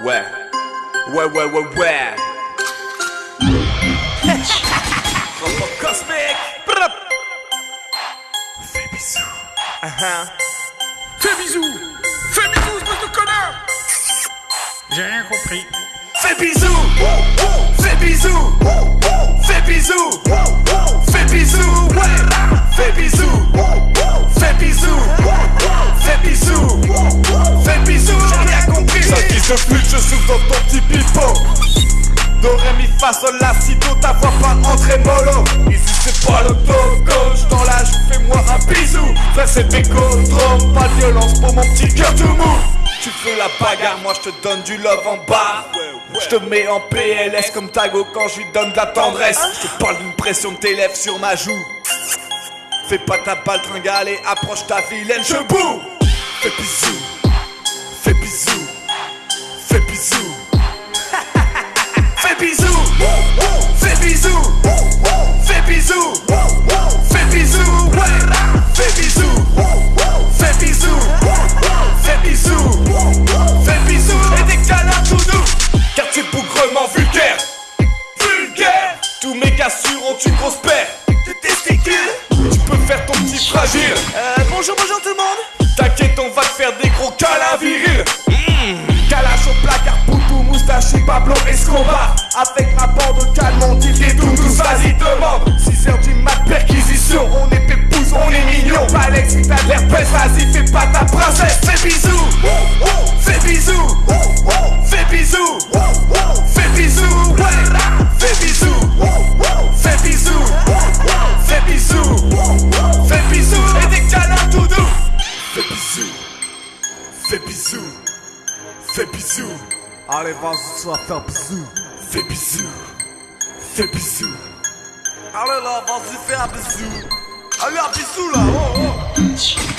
Ouais. Ouais, ouais, ouais, ouais. Brrr. Fais bisous. Uh-huh. Fais bisous Fais bisous, espèce de connard J'ai rien compris. Fais bisous. Fais bisous. Fais bisous. Fais bisous. Ouais. Fais bisous. Fais bisous. Fais bisous. Fais bisous. J'ai rien compris. Ça qui se flûte, Do, ré, mi, fa, sol, la, si, do, ta voix pas entrer mollo Ici c'est pas le gauche dans la joue, fais-moi un bisou. Frère c'est bécodrome, pas de violence pour mon petit cœur tout mou. Tu fais la bagarre, moi je te donne du love en bas. Je te mets en PLS comme Tago quand je lui donne de la tendresse. Je te parle d'une pression de tes lèvres sur ma joue. Fais pas ta balle tringale et approche ta vilaine Fais bisous, fais bisous, fais bisous Fais bisous, fais bisous, fais bisous, fais bisous. Fais bisous, fais bisous, fais bisous, fais bisous. Et des câlins tout doux, quartier bougrement vulgaire, vulgaire. Tous mes gars sûrs ont une grosse paire de testicules. Tu peux faire ton petit fragile. Euh, bonjour, bonjour tout le monde. T'inquiète, on va te faire des gros câlins virils. Pablo Escobar Avec ma bande calme, on dit des doudous, vas-y demande 6h du mat, perquisition, on est pépouze, on est mignon Alex, t'as de l'herpès, vas-y fais pas ta princesse Fais bisous, fais bisous, fais bisous, fais bisous, Fais bisous, fais bisous, fais bisous, fais bisous Et des câlins tout Fais bisous, fais bisous Fais bisous. Allez, vas-y, tu vas faire bisous. Fais bisous. Fais bisous. Allez là, vas-y, fais un bisou. Allez, un bisou là. Oh, oh.